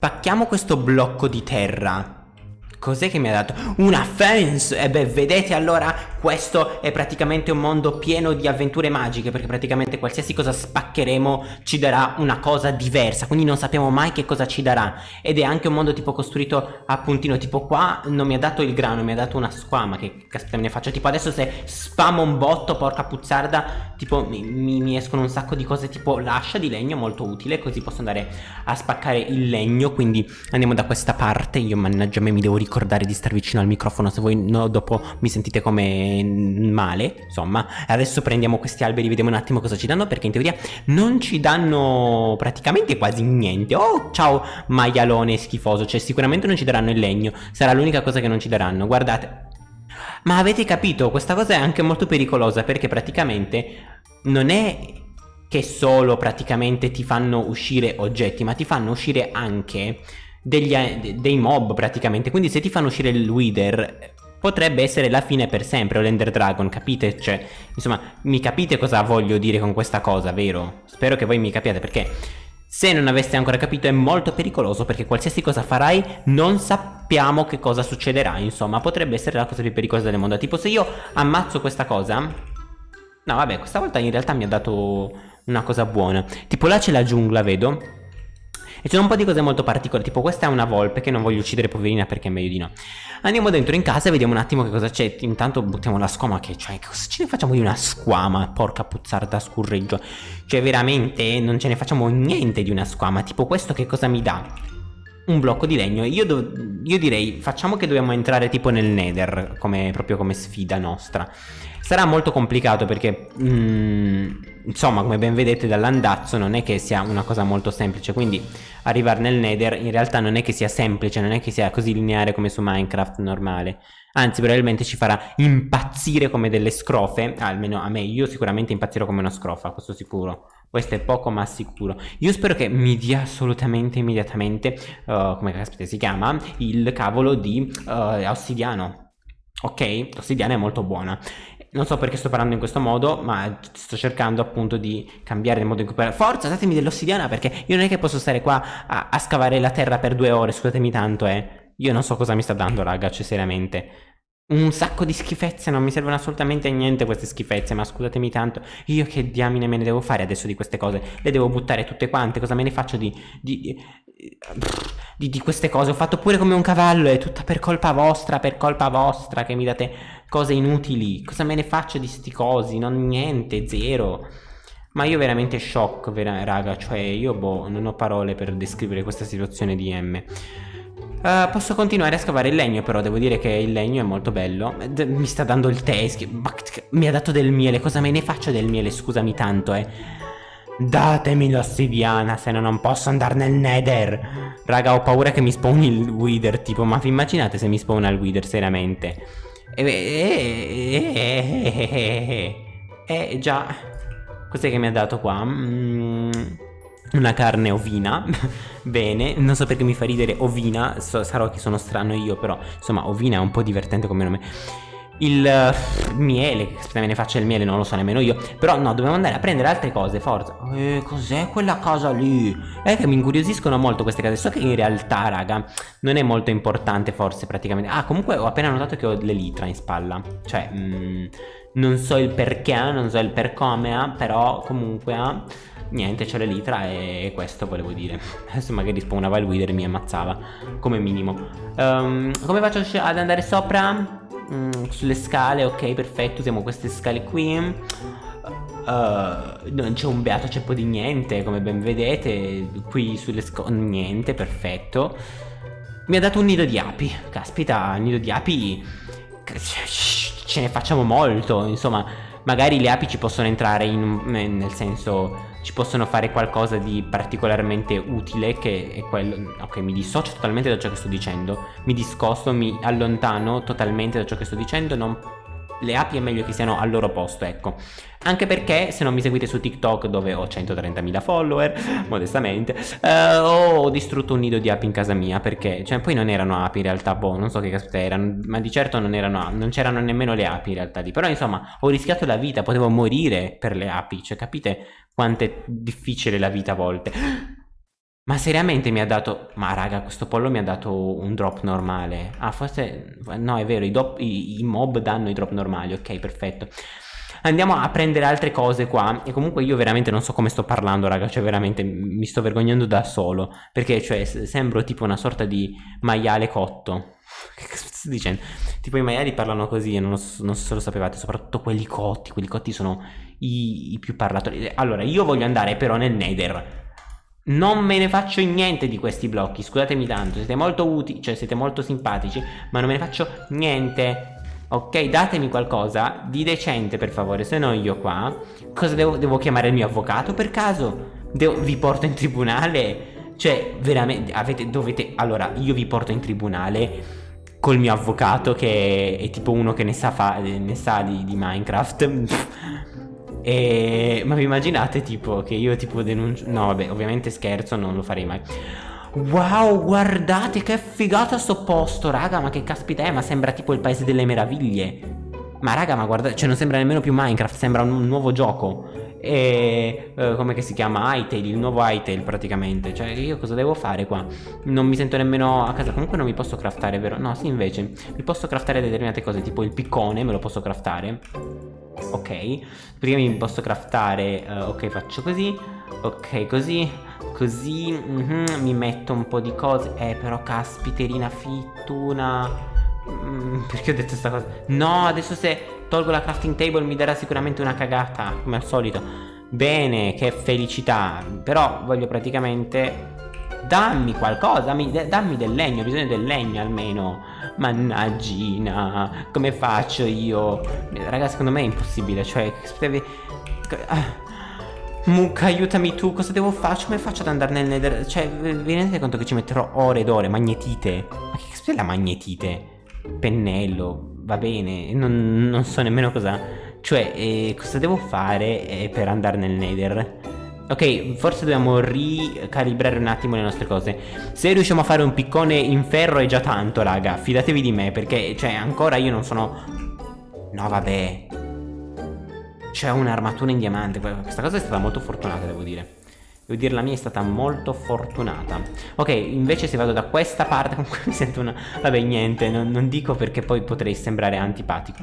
Pacchiamo questo blocco di terra Cos'è che mi ha dato? Una fence! E beh, vedete allora, questo è praticamente un mondo pieno di avventure magiche Perché praticamente qualsiasi cosa spaccheremo ci darà una cosa diversa Quindi non sappiamo mai che cosa ci darà Ed è anche un mondo tipo costruito a puntino Tipo qua non mi ha dato il grano, mi ha dato una squama Che caspita me ne faccio? Tipo adesso se spamo un botto, porca puzzarda Tipo mi, mi, mi escono un sacco di cose tipo l'ascia di legno molto utile Così posso andare a spaccare il legno Quindi andiamo da questa parte Io mannaggia me mi devo ricordare di stare vicino al microfono se voi no, dopo mi sentite come male, insomma. Adesso prendiamo questi alberi, vediamo un attimo cosa ci danno, perché in teoria non ci danno praticamente quasi niente. Oh, ciao maialone schifoso, cioè sicuramente non ci daranno il legno, sarà l'unica cosa che non ci daranno, guardate. Ma avete capito, questa cosa è anche molto pericolosa perché praticamente non è che solo praticamente ti fanno uscire oggetti, ma ti fanno uscire anche degli, dei mob praticamente quindi se ti fanno uscire il Wither potrebbe essere la fine per sempre l'Ender Dragon capite? cioè insomma mi capite cosa voglio dire con questa cosa vero? spero che voi mi capiate perché se non aveste ancora capito è molto pericoloso perché qualsiasi cosa farai non sappiamo che cosa succederà insomma potrebbe essere la cosa più pericolosa del mondo tipo se io ammazzo questa cosa no vabbè questa volta in realtà mi ha dato una cosa buona tipo là c'è la giungla vedo e ci sono un po' di cose molto particolari, tipo questa è una volpe che non voglio uccidere poverina perché è meglio di no. Andiamo dentro in casa e vediamo un attimo che cosa c'è. Intanto buttiamo la squama che, cioè, cosa ce ne facciamo di una squama? Porca puzzarda scurreggio. Cioè, veramente non ce ne facciamo niente di una squama. Tipo questo che cosa mi dà? un blocco di legno io, io, direi facciamo che dobbiamo entrare tipo nel nether come, proprio come sfida nostra sarà molto complicato perché mm, insomma come ben vedete dall'andazzo non è che sia una cosa molto semplice. Quindi arrivare nel nether in realtà non è che sia semplice non è che sia così lineare come su minecraft normale. Anzi probabilmente ci farà impazzire come delle scrofe almeno a me. Io sicuramente impazzirò come una scrofa questo sicuro. Questo è poco ma sicuro. Io spero che mi dia assolutamente immediatamente uh, come caspita si chiama il cavolo di uh, ossidiano. Ok? L'ossidiana è molto buona non so perché sto parlando in questo modo ma sto cercando appunto di cambiare il modo in cui parlo forza datemi dell'ossidiana perché io non è che posso stare qua a, a scavare la terra per due ore scusatemi tanto eh io non so cosa mi sta dando raga cioè seriamente un sacco di schifezze, non mi servono assolutamente a niente queste schifezze, ma scusatemi tanto, io che diamine me ne devo fare adesso di queste cose? Le devo buttare tutte quante, cosa me ne faccio di, di, di, di queste cose? Ho fatto pure come un cavallo, è tutta per colpa vostra, per colpa vostra che mi date cose inutili, cosa me ne faccio di sti cosi? Non niente, zero. Ma io veramente shock, vera, raga, cioè io boh, non ho parole per descrivere questa situazione di M. Uh, posso continuare a scavare il legno però devo dire che il legno è molto bello. D Mi sta dando il tè Mi ha dato del miele. Cosa me ne faccio del miele? Scusami tanto eh. Datemi l'ossidiana se no non posso andare nel nether. Raga ho paura che mi spawni il wither tipo Ma vi immaginate se mi spawna il wither seriamente Eh, eh, eh, eh, eh, eh già Cos'è che mi ha dato qua? Mm una carne ovina bene non so perché mi fa ridere ovina so, sarò che sono strano io però insomma ovina è un po' divertente come nome il uh, miele se me ne faccia il miele non lo so nemmeno io. Però no dobbiamo andare a prendere altre cose forza. Eh, cos'è quella casa lì? È che mi incuriosiscono molto queste case so che in realtà raga non è molto importante forse praticamente. Ah comunque ho appena notato che ho l'elitra in spalla. Cioè mm, non so il perché non so il per come però comunque niente c'è l'elitra e questo volevo dire. Adesso magari spawnava il wither e mi ammazzava come minimo. Um, come faccio ad andare sopra? Mm, sulle scale ok perfetto usiamo queste scale qui. Uh, non c'è un beato ceppo di niente come ben vedete qui sulle scale niente perfetto. Mi ha dato un nido di api caspita un nido di api ce ne facciamo molto insomma magari le api ci possono entrare in, nel senso ci possono fare qualcosa di particolarmente utile che è quello ok mi dissocio totalmente da ciò che sto dicendo mi discosto mi allontano totalmente da ciò che sto dicendo non le api è meglio che siano al loro posto, ecco. Anche perché se non mi seguite su TikTok dove ho 130.000 follower, modestamente, eh, ho distrutto un nido di api in casa mia perché, cioè poi non erano api in realtà, boh, non so che caspita erano, ma di certo non erano, non c'erano nemmeno le api in realtà lì. Però insomma, ho rischiato la vita, potevo morire per le api, cioè capite quanto è difficile la vita a volte. Ma seriamente mi ha dato... Ma raga, questo pollo mi ha dato un drop normale. Ah, forse... No, è vero, i, dop... I, i mob danno i drop normali. Ok, perfetto. Andiamo a prendere altre cose qua. E comunque io veramente non so come sto parlando, raga. Cioè, veramente mi sto vergognando da solo. Perché, cioè, sembro tipo una sorta di maiale cotto. Che sto dicendo? Tipo i maiali parlano così e non, so, non so se lo sapevate, soprattutto quelli cotti. Quelli cotti sono i, i più parlatori. Allora, io voglio andare però nel Nether. Non me ne faccio niente di questi blocchi, scusatemi tanto, siete molto utili, cioè siete molto simpatici, ma non me ne faccio niente. Ok, datemi qualcosa di decente per favore, se no io qua, cosa devo, devo chiamare il mio avvocato per caso? Devo, vi porto in tribunale? Cioè, veramente, avete, dovete, allora, io vi porto in tribunale col mio avvocato che è, è tipo uno che ne sa, fa, ne sa di, di Minecraft e... Ma vi immaginate tipo che io tipo denuncio... No vabbè ovviamente scherzo non lo farei mai. Wow guardate che figata sto posto raga Ma che caspita è ma sembra tipo il paese delle meraviglie. Ma raga ma guardate Cioè non sembra nemmeno più Minecraft Sembra un, nuovo gioco. E uh, come che si chiama? Hytale, il nuovo Hytale praticamente. Cioè io cosa devo fare qua? Non mi sento nemmeno a casa. Comunque non mi posso craftare vero? No sì invece Mi posso craftare determinate cose Tipo il piccone me lo posso craftare ok. Prima mi posso craftare uh, ok faccio così. Ok così. Così mm -hmm, mi metto un po' di cose. Eh però caspiterina fittuna. Mm, perché ho detto questa cosa? No adesso se tolgo la crafting table mi darà sicuramente una cagata come al solito. Bene che felicità. Però voglio praticamente dammi qualcosa dammi, dammi del legno ho bisogno del legno almeno Mannaggina, come faccio io? Raga, secondo me è impossibile, cioè... Ah. Mucca, aiutami tu, cosa devo fare? Come faccio ad andare nel nether? Cioè, vi rendete conto che ci metterò ore ed ore? Magnetite? Ma che cos'è la magnetite? Pennello, va bene, non, non so nemmeno cosa... Cioè, eh, cosa devo fare eh, per andare nel nether? Ok, forse dobbiamo ricalibrare un attimo le nostre cose. Se riusciamo a fare un piccone in ferro è già tanto, raga. Fidatevi di me, perché, cioè, ancora io non sono... No, vabbè. C'è un'armatura in diamante. Questa cosa è stata molto fortunata, devo dire. Devo dire la mia è stata molto fortunata. Ok, invece se vado da questa parte Comunque mi sento una... Vabbè, niente, non, non dico perché poi potrei sembrare antipatico.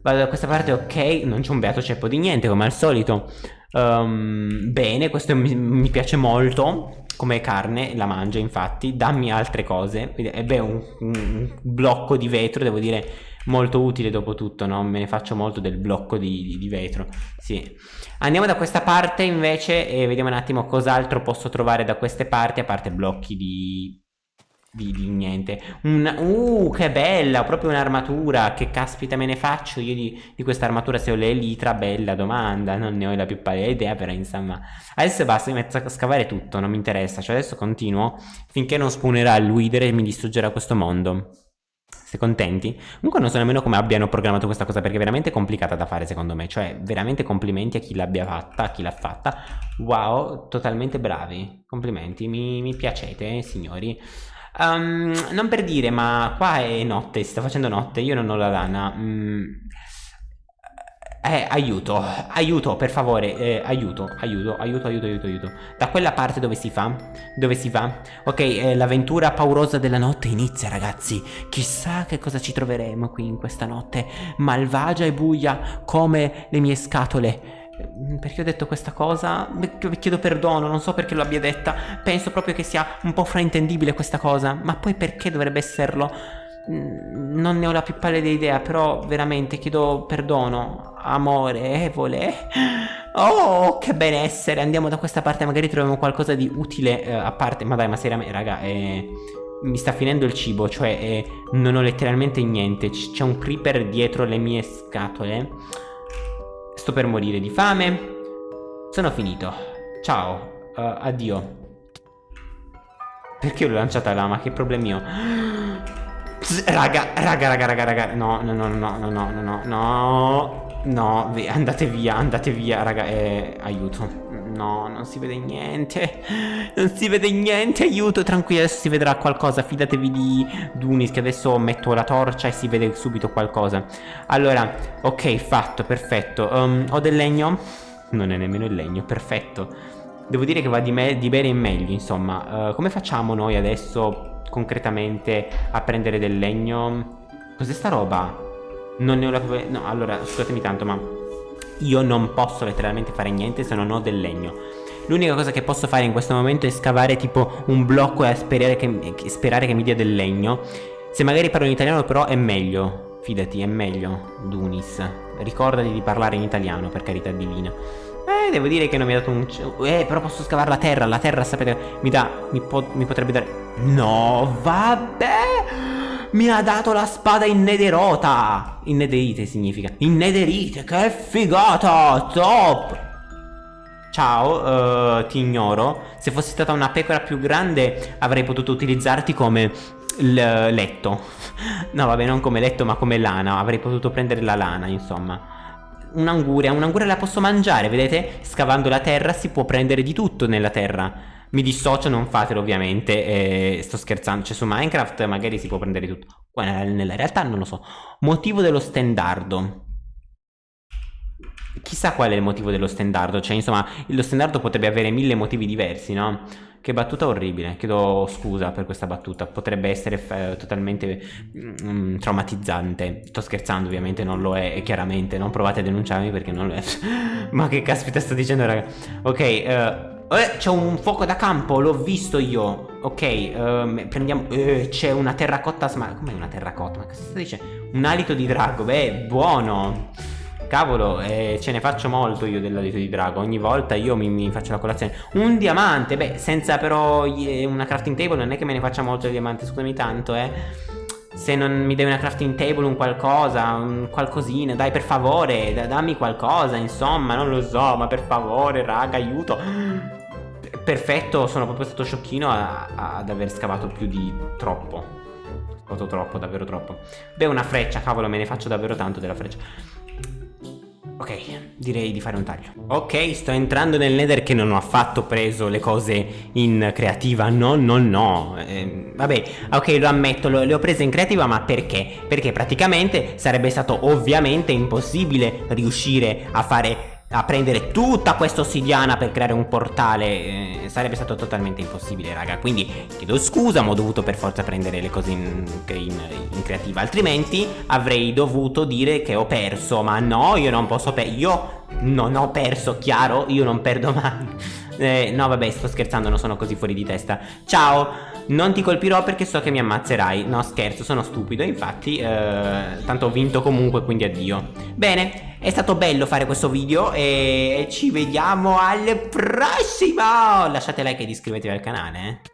Vado da questa parte, ok Non c'è un beato ceppo di niente, come al solito Um, bene, questo mi, mi, piace molto come carne, la mangio infatti, dammi altre cose. E beh, un, un, blocco di vetro, devo dire, molto utile dopo tutto, no? Me ne faccio molto del blocco di, di, di vetro. Sì. Andiamo da questa parte invece e vediamo un attimo cos'altro posso trovare da queste parti, a parte blocchi di di, di, niente. Un, Uh che bella Proprio un'armatura. Che caspita me ne faccio io di, di questa armatura Se ho l'elitra bella domanda Non ne ho la più pallida idea Però insomma. Adesso basta mi metto a scavare tutto Non mi interessa. Cioè adesso continuo Finché non spawnerà il Wither E mi distruggerà questo mondo. Siete contenti? Comunque non so nemmeno come abbiano programmato questa cosa perché è veramente complicata da fare secondo me. Cioè veramente complimenti a chi l'abbia fatta, a chi l'ha fatta. Wow, totalmente bravi. Complimenti, mi, mi piacete signori Um, non per dire, ma qua è notte, si sta facendo notte, io non ho la lana. Mm. Eh, aiuto, aiuto, per favore, eh, aiuto, aiuto, aiuto, aiuto, aiuto, aiuto. Da quella parte dove si fa? Dove si va? Ok, eh, l'avventura paurosa della notte inizia, ragazzi. Chissà che cosa ci troveremo qui in questa notte malvagia e buia come le mie scatole. Mm, perché ho detto questa cosa? Chiedo perdono, non so perché lo abbia detta. Penso proprio che sia un po' fraintendibile questa cosa. Ma poi perché dovrebbe esserlo? Mm, non ne ho la più pallida idea, però veramente chiedo perdono, amorevole. Oh, che benessere! Andiamo da questa parte, magari troviamo qualcosa di utile eh, a parte. Ma dai, ma seriamente, raga, eh, mi sta finendo il cibo, cioè eh, non ho letteralmente niente. C'è un creeper dietro le mie scatole. Sto per morire di fame. Sono finito. Ciao. Uh, addio. Perché l'ho lanciata là? Ma che problemi ho? Raga, raga, raga, raga, raga. No, no, no, no, no, no, no, no. No, andate via, andate via, raga. Eh, aiuto. No, non si vede niente. Non si vede niente. Aiuto, tranquillo. Adesso si vedrà qualcosa. Fidatevi di Dunis che adesso metto la torcia e si vede subito qualcosa. Allora, ok, fatto, perfetto. Um, ho del legno? Non è nemmeno il legno, perfetto. Devo dire che va di, me di bene in meglio, insomma. Uh, come facciamo noi adesso concretamente a prendere del legno? Cos'è sta roba? Non ne ho la... No, allora, scusatemi tanto, ma io non posso letteralmente fare niente se non ho del legno. L'unica cosa che posso fare in questo momento è scavare tipo un blocco e sperare che, sperare che mi dia del legno. Se magari parlo in italiano però è meglio. Fidati, è meglio, Dunis. Ricordati di parlare in italiano, per carità divina. Eh, devo dire che non mi ha dato un... Eh, però posso scavare la terra. La terra, sapete, mi dà... Mi, po mi potrebbe dare... No, vabbè... Mi ha dato la spada innederota. Innederite significa. Innederite, che figata! Top! Ciao, uh, ti ignoro. Se fossi stata una pecora più grande avrei potuto utilizzarti come letto. No, vabbè, non come letto, ma come lana. Avrei potuto prendere la lana, insomma. Un'anguria, un'anguria la posso mangiare, vedete? Scavando la terra si può prendere di tutto nella terra. Mi dissocio, non fatelo ovviamente, eh, sto scherzando, cioè su Minecraft magari si può prendere tutto. Nella realtà non lo so. Motivo dello stendardo. Chissà qual è il motivo dello stendardo, cioè insomma lo stendardo potrebbe avere mille motivi diversi, no? Che battuta orribile, chiedo scusa per questa battuta, potrebbe essere eh, totalmente mm, traumatizzante. Sto scherzando ovviamente, non lo è, chiaramente, non provate a denunciarmi perché non lo è. Ma che caspita sto dicendo raga? Ok, uh, eh, c'è un fuoco da campo, l'ho visto io. Ok, uh, prendiamo... Uh, c'è una terracotta... Ma com'è una terracotta? Ma cosa si dice? Un alito di drago, beh, buono. Cavolo, eh, ce ne faccio molto io dell'alito di drago. Ogni volta io mi, mi, faccio la colazione. Un diamante, beh, senza però una crafting table non è che me ne faccia molto di diamante, scusami tanto, eh. Se non mi dai una crafting table, un qualcosa, un qualcosina, dai per favore, dammi qualcosa, insomma, non lo so, ma per favore, raga, aiuto perfetto, sono proprio stato sciocchino a, a, ad aver scavato più di troppo. Scavato troppo, davvero troppo. Beh, una freccia, cavolo, me ne faccio davvero tanto della freccia. Ok, direi di fare un taglio. Ok, sto entrando nel nether che non ho affatto preso le cose in creativa. No, no, no. Eh, vabbè, ok, lo ammetto, lo, le ho prese in creativa, ma perché? Perché praticamente sarebbe stato ovviamente impossibile riuscire a fare a prendere tutta questa ossidiana per creare un portale eh, sarebbe stato totalmente impossibile raga. Quindi chiedo scusa ma ho dovuto per forza prendere le cose in, in, in creativa. Altrimenti avrei dovuto dire che ho perso ma no io non posso perdere io non ho perso chiaro? Io non perdo mai eh, no vabbè sto scherzando non sono così fuori di testa. Ciao non ti colpirò perché so che mi ammazzerai. No scherzo sono stupido infatti eh, Tanto ho vinto comunque quindi addio. Bene è stato bello fare questo video E ci vediamo al prossimo! Lasciate like ed iscrivetevi al canale eh.